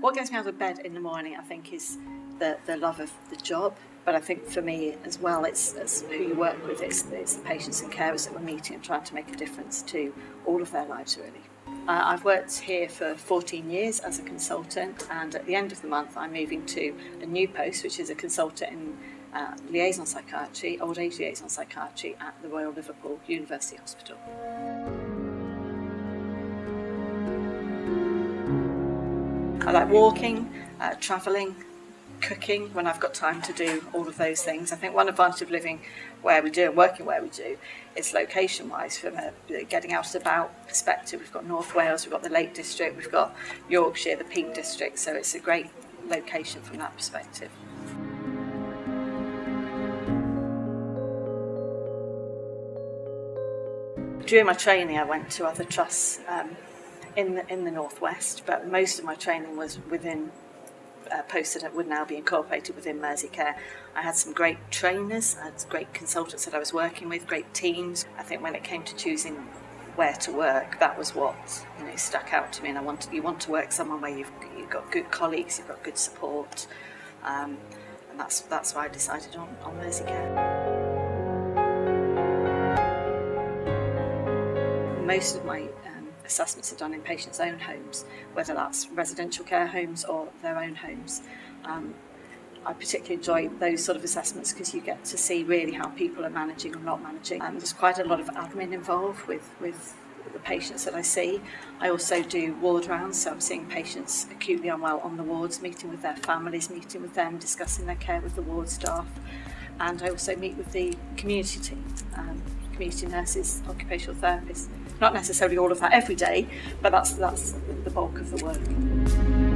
What gets me out of bed in the morning, I think, is the, the love of the job. But I think for me as well, it's, it's who you work with, it's, it's the patients and carers that we're meeting and trying to make a difference to all of their lives, really. Uh, I've worked here for 14 years as a consultant, and at the end of the month, I'm moving to a new post, which is a consultant in uh, liaison psychiatry, old age liaison psychiatry at the Royal Liverpool University Hospital. I like walking, uh, travelling, cooking when I've got time to do all of those things. I think one advantage of living where we do and working where we do is location wise from a getting out and about perspective. We've got North Wales, we've got the Lake District, we've got Yorkshire, the Peak District, so it's a great location from that perspective. During my training I went to other trusts um, in the, in the northwest, but most of my training was within uh, posts that would now be incorporated within Merseycare. I had some great trainers, I had great consultants that I was working with, great teams. I think when it came to choosing where to work, that was what you know stuck out to me. And I want you want to work somewhere where you've you've got good colleagues, you've got good support, um, and that's that's why I decided on on Merseycare. Most of my assessments are done in patients' own homes, whether that's residential care homes or their own homes. Um, I particularly enjoy those sort of assessments because you get to see really how people are managing or not managing. And there's quite a lot of admin involved with, with the patients that I see. I also do ward rounds, so I'm seeing patients acutely unwell on the wards, meeting with their families, meeting with them, discussing their care with the ward staff. And I also meet with the community team, um, community nurses, occupational therapists. Not necessarily all of that every day, but that's, that's the bulk of the work.